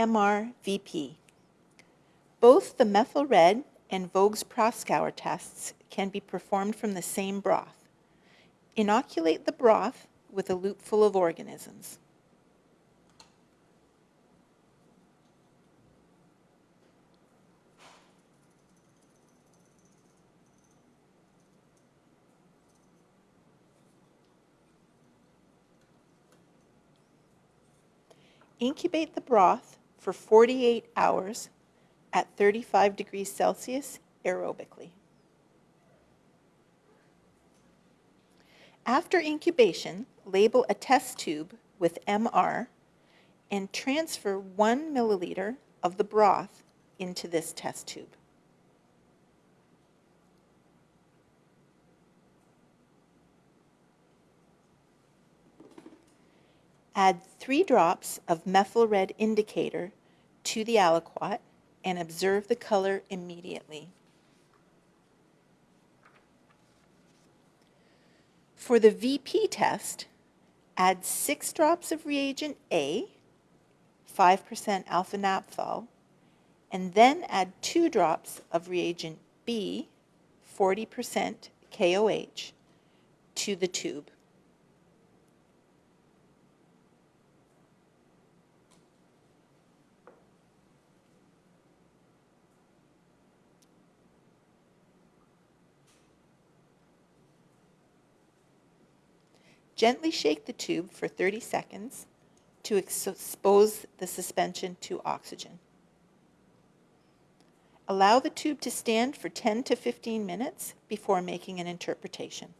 MRVP. Both the methyl red and Voges Proskauer tests can be performed from the same broth. Inoculate the broth with a loop full of organisms. Incubate the broth for 48 hours at 35 degrees Celsius aerobically. After incubation, label a test tube with MR and transfer one milliliter of the broth into this test tube. Add three drops of methyl red indicator to the aliquot and observe the color immediately. For the VP test, add six drops of reagent A, 5% alpha naphthol, and then add two drops of reagent B, 40% KOH, to the tube. Gently shake the tube for 30 seconds to expose the suspension to oxygen. Allow the tube to stand for 10 to 15 minutes before making an interpretation.